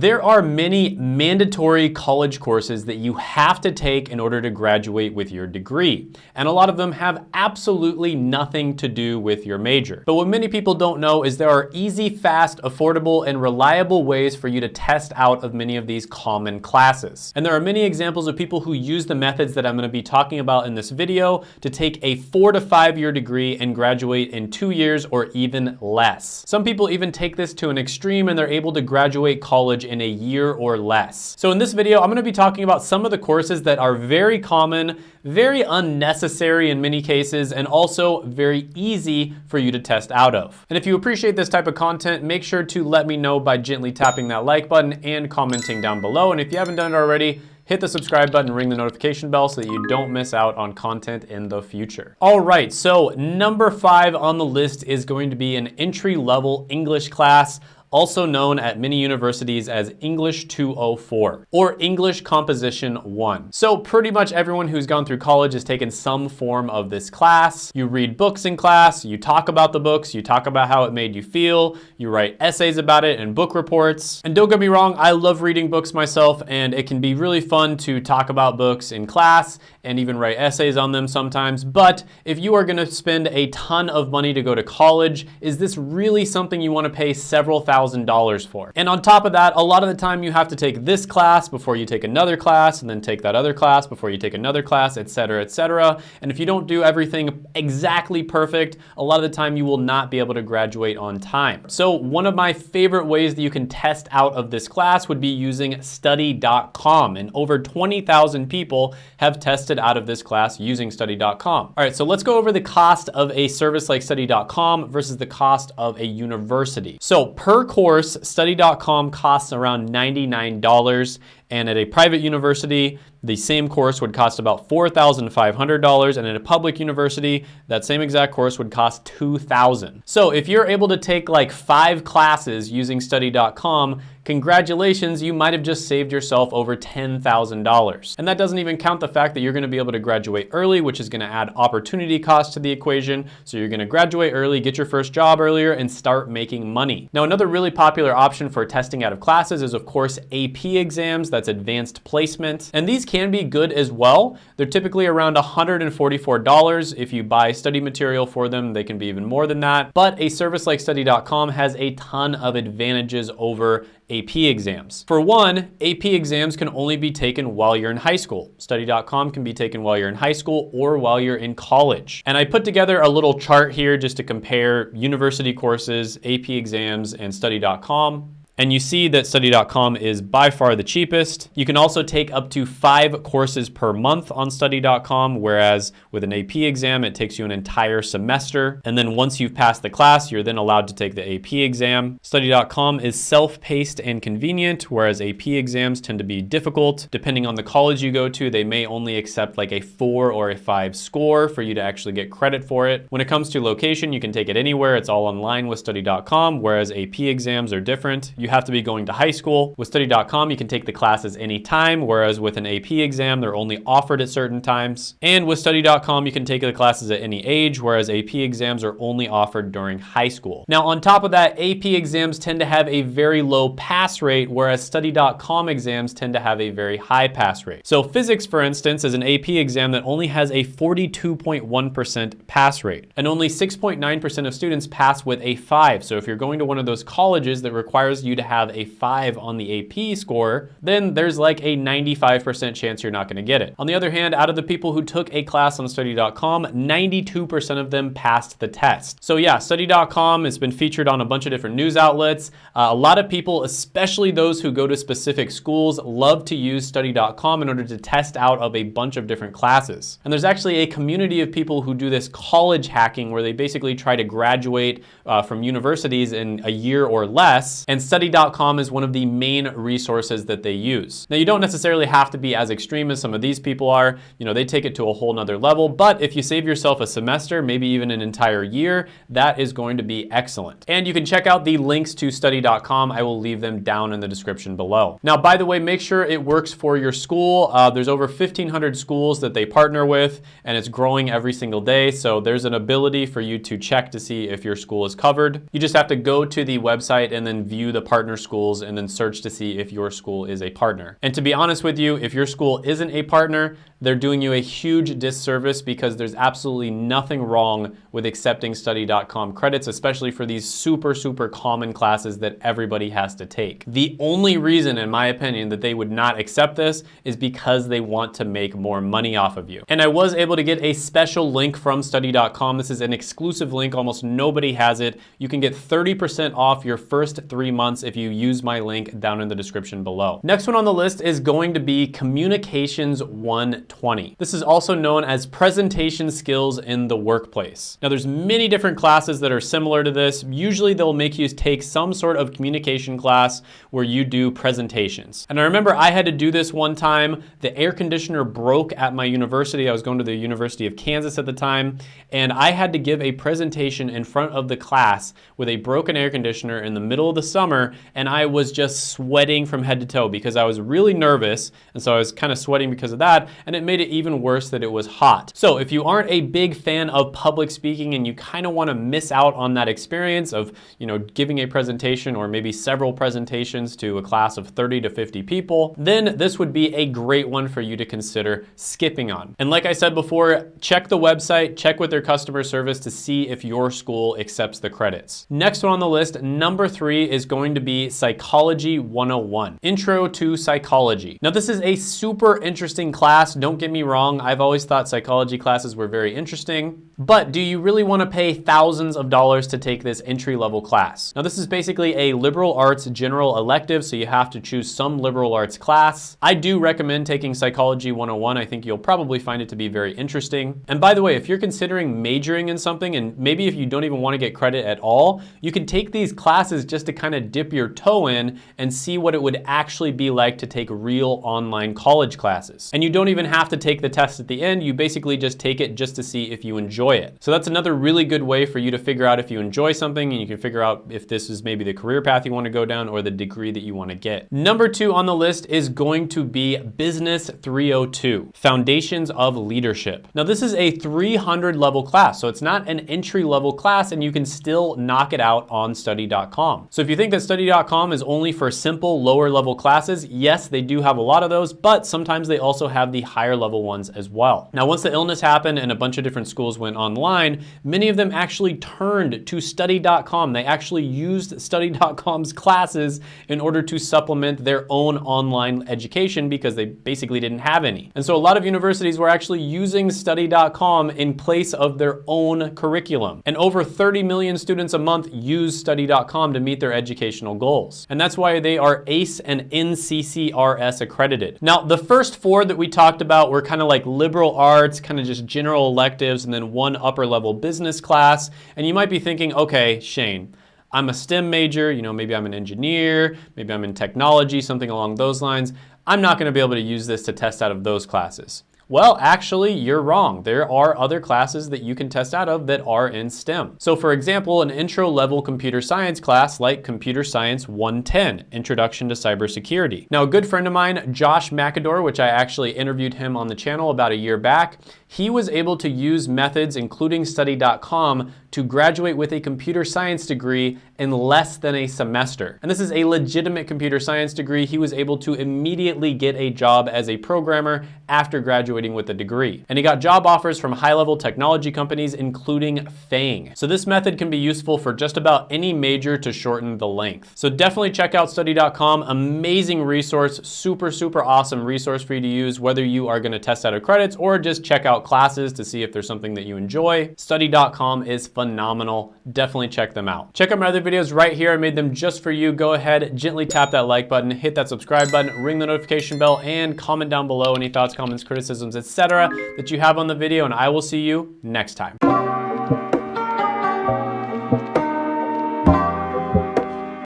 There are many mandatory college courses that you have to take in order to graduate with your degree. And a lot of them have absolutely nothing to do with your major. But what many people don't know is there are easy, fast, affordable, and reliable ways for you to test out of many of these common classes. And there are many examples of people who use the methods that I'm gonna be talking about in this video to take a four to five year degree and graduate in two years or even less. Some people even take this to an extreme and they're able to graduate college in a year or less. So in this video, I'm gonna be talking about some of the courses that are very common, very unnecessary in many cases, and also very easy for you to test out of. And if you appreciate this type of content, make sure to let me know by gently tapping that like button and commenting down below. And if you haven't done it already, hit the subscribe button, ring the notification bell so that you don't miss out on content in the future. All right, so number five on the list is going to be an entry level English class also known at many universities as English 204 or English Composition 1. So pretty much everyone who's gone through college has taken some form of this class. You read books in class, you talk about the books, you talk about how it made you feel, you write essays about it and book reports. And don't get me wrong, I love reading books myself and it can be really fun to talk about books in class and even write essays on them sometimes. But if you are gonna spend a ton of money to go to college, is this really something you wanna pay several thousand dollars for? And on top of that, a lot of the time you have to take this class before you take another class and then take that other class before you take another class, et cetera, et cetera. And if you don't do everything exactly perfect, a lot of the time you will not be able to graduate on time. So one of my favorite ways that you can test out of this class would be using study.com. And over 20,000 people have tested out of this class using study.com. All right, so let's go over the cost of a service like study.com versus the cost of a university. So per course, study.com costs around $99 and at a private university, the same course would cost about $4,500 and at a public university, that same exact course would cost 2,000. So if you're able to take like five classes using study.com, congratulations, you might have just saved yourself over $10,000. And that doesn't even count the fact that you're gonna be able to graduate early, which is gonna add opportunity cost to the equation. So you're gonna graduate early, get your first job earlier, and start making money. Now, another really popular option for testing out of classes is of course AP exams, that's advanced placement. And these can be good as well. They're typically around $144. If you buy study material for them, they can be even more than that. But a service like study.com has a ton of advantages over AP exams. For one, AP exams can only be taken while you're in high school. Study.com can be taken while you're in high school or while you're in college. And I put together a little chart here just to compare university courses, AP exams, and study.com and you see that study.com is by far the cheapest. You can also take up to five courses per month on study.com, whereas with an AP exam, it takes you an entire semester. And then once you've passed the class, you're then allowed to take the AP exam. Study.com is self-paced and convenient, whereas AP exams tend to be difficult. Depending on the college you go to, they may only accept like a four or a five score for you to actually get credit for it. When it comes to location, you can take it anywhere. It's all online with study.com, whereas AP exams are different. You have to be going to high school. With study.com, you can take the classes anytime, whereas with an AP exam, they're only offered at certain times. And with study.com, you can take the classes at any age, whereas AP exams are only offered during high school. Now, on top of that, AP exams tend to have a very low pass rate, whereas study.com exams tend to have a very high pass rate. So physics, for instance, is an AP exam that only has a 42.1% pass rate, and only 6.9% of students pass with a five. So if you're going to one of those colleges that requires you to have a five on the AP score, then there's like a 95% chance you're not gonna get it. On the other hand, out of the people who took a class on study.com, 92% of them passed the test. So yeah, study.com has been featured on a bunch of different news outlets. Uh, a lot of people, especially those who go to specific schools, love to use study.com in order to test out of a bunch of different classes. And there's actually a community of people who do this college hacking where they basically try to graduate uh, from universities in a year or less and study study.com is one of the main resources that they use. Now you don't necessarily have to be as extreme as some of these people are. You know, they take it to a whole nother level, but if you save yourself a semester, maybe even an entire year, that is going to be excellent. And you can check out the links to study.com. I will leave them down in the description below. Now, by the way, make sure it works for your school. Uh, there's over 1,500 schools that they partner with, and it's growing every single day. So there's an ability for you to check to see if your school is covered. You just have to go to the website and then view the partner schools and then search to see if your school is a partner. And to be honest with you, if your school isn't a partner, they're doing you a huge disservice because there's absolutely nothing wrong with accepting study.com credits, especially for these super, super common classes that everybody has to take. The only reason, in my opinion, that they would not accept this is because they want to make more money off of you. And I was able to get a special link from study.com. This is an exclusive link. Almost nobody has it. You can get 30% off your first three months if you use my link down in the description below. Next one on the list is going to be Communications 120. This is also known as presentation skills in the workplace. Now there's many different classes that are similar to this. Usually they'll make you take some sort of communication class where you do presentations. And I remember I had to do this one time. The air conditioner broke at my university. I was going to the University of Kansas at the time, and I had to give a presentation in front of the class with a broken air conditioner in the middle of the summer, and I was just sweating from head to toe because I was really nervous, and so I was kind of sweating because of that, and it made it even worse that it was hot. So if you aren't a big fan of public speaking and you kind of want to miss out on that experience of, you know, giving a presentation or maybe several presentations to a class of 30 to 50 people, then this would be a great one for you to consider skipping on. And like I said before, check the website, check with their customer service to see if your school accepts the credits. Next one on the list, number three is going to be Psychology 101, Intro to Psychology. Now this is a super interesting class. Don't get me wrong. I've always thought psychology classes were very interesting. But do you really want to pay thousands of dollars to take this entry-level class? Now this is basically a liberal arts general elective, so you have to choose some liberal arts class. I do recommend taking Psychology 101. I think you'll probably find it to be very interesting. And by the way, if you're considering majoring in something, and maybe if you don't even want to get credit at all, you can take these classes just to kind of dip your toe in and see what it would actually be like to take real online college classes. And you don't even have to take the test at the end. You basically just take it just to see if you enjoy it. So that's another really good way for you to figure out if you enjoy something and you can figure out if this is maybe the career path you want to go down or the degree that you want to get. Number two on the list is going to be Business 302, Foundations of Leadership. Now this is a 300 level class, so it's not an entry level class and you can still knock it out on study.com. So if you think that study.com is only for simple lower level classes, yes, they do have a lot of those, but sometimes they also have the higher level ones as well. Now once the illness happened and a bunch of different schools went online, many of them actually turned to study.com. They actually used study.com's classes in order to supplement their own online education because they basically didn't have any. And so a lot of universities were actually using study.com in place of their own curriculum. And over 30 million students a month use study.com to meet their educational goals. And that's why they are ACE and NCCRS accredited. Now, the first four that we talked about were kind of like liberal arts, kind of just general electives, and then one one upper level business class. And you might be thinking, okay, Shane, I'm a STEM major, you know, maybe I'm an engineer, maybe I'm in technology, something along those lines. I'm not gonna be able to use this to test out of those classes. Well, actually, you're wrong. There are other classes that you can test out of that are in STEM. So for example, an intro level computer science class like Computer Science 110, Introduction to Cybersecurity. Now, a good friend of mine, Josh McAdor, which I actually interviewed him on the channel about a year back, he was able to use methods, including study.com, to graduate with a computer science degree in less than a semester. And this is a legitimate computer science degree. He was able to immediately get a job as a programmer after graduating with a degree. And he got job offers from high-level technology companies, including FANG. So this method can be useful for just about any major to shorten the length. So definitely check out study.com. Amazing resource, super, super awesome resource for you to use, whether you are gonna test out of credits or just check out classes to see if there's something that you enjoy. Study.com is phenomenal. Definitely check them out. Check out my other videos right here. I made them just for you. Go ahead, gently tap that like button, hit that subscribe button, ring the notification bell, and comment down below any thoughts, comments, criticisms, etc. that you have on the video, and I will see you next time.